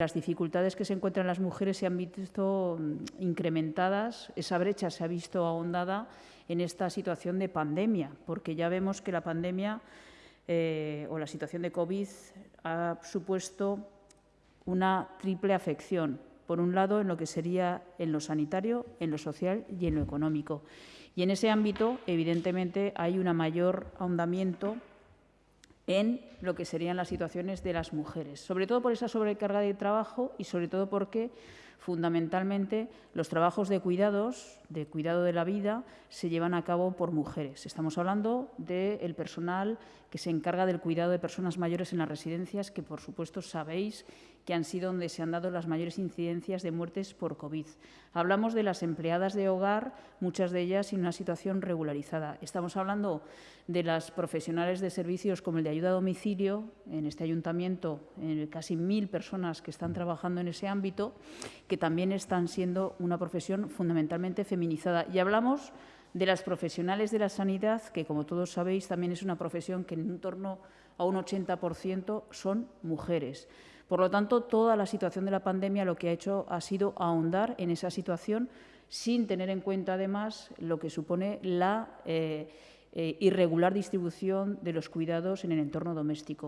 las dificultades que se encuentran las mujeres se han visto mm, incrementadas, esa brecha se ha visto ahondada en esta situación de pandemia, porque ya vemos que la pandemia eh, o la situación de COVID ha supuesto una triple afección. Por un lado, en lo que sería en lo sanitario, en lo social y en lo económico. Y en ese ámbito, evidentemente, hay un mayor ahondamiento en lo que serían las situaciones de las mujeres, sobre todo por esa sobrecarga de trabajo y sobre todo porque fundamentalmente los trabajos de cuidados, de cuidado de la vida, se llevan a cabo por mujeres. Estamos hablando del personal que se encarga del cuidado de personas mayores en las residencias, que por supuesto sabéis que han sido donde se han dado las mayores incidencias de muertes por COVID. Hablamos de las empleadas de hogar, muchas de ellas en una situación regularizada. Estamos hablando de las profesionales de servicios como el de ayuda a domicilio, en este ayuntamiento casi mil personas que están trabajando en ese ámbito, que también están siendo una profesión fundamentalmente feminizada. Y hablamos de las profesionales de la sanidad, que como todos sabéis también es una profesión que en torno a un 80% son mujeres. Por lo tanto, toda la situación de la pandemia lo que ha hecho ha sido ahondar en esa situación sin tener en cuenta, además, lo que supone la eh, eh, irregular distribución de los cuidados en el entorno doméstico.